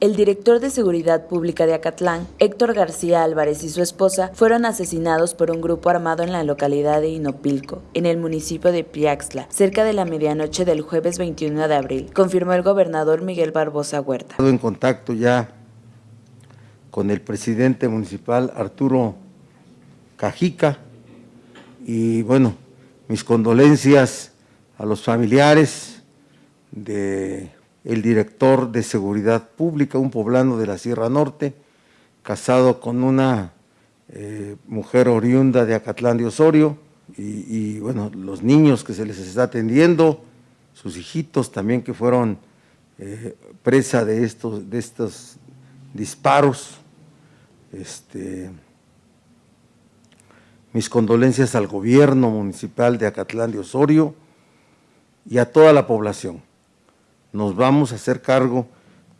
El director de Seguridad Pública de Acatlán, Héctor García Álvarez y su esposa fueron asesinados por un grupo armado en la localidad de Inopilco, en el municipio de Piaxtla, cerca de la medianoche del jueves 21 de abril, confirmó el gobernador Miguel Barbosa Huerta. en contacto ya con el presidente municipal Arturo Cajica y bueno, mis condolencias a los familiares de el director de Seguridad Pública, un poblano de la Sierra Norte, casado con una eh, mujer oriunda de Acatlán de Osorio, y, bueno, los niños que se les está atendiendo, sus hijitos también que fueron eh, presa de estos, de estos disparos. Este, mis condolencias al gobierno municipal de Acatlán de Osorio y a toda la población nos vamos a hacer cargo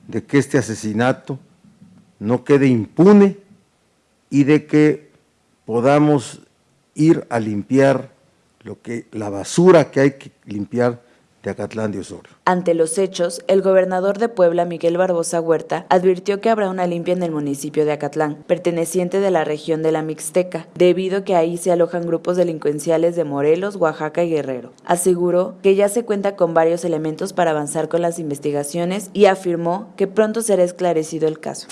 de que este asesinato no quede impune y de que podamos ir a limpiar lo que, la basura que hay que limpiar de Acatlán de Osorio. Ante los hechos, el gobernador de Puebla, Miguel Barbosa Huerta, advirtió que habrá una limpia en el municipio de Acatlán, perteneciente de la región de la Mixteca, debido a que ahí se alojan grupos delincuenciales de Morelos, Oaxaca y Guerrero. Aseguró que ya se cuenta con varios elementos para avanzar con las investigaciones y afirmó que pronto será esclarecido el caso.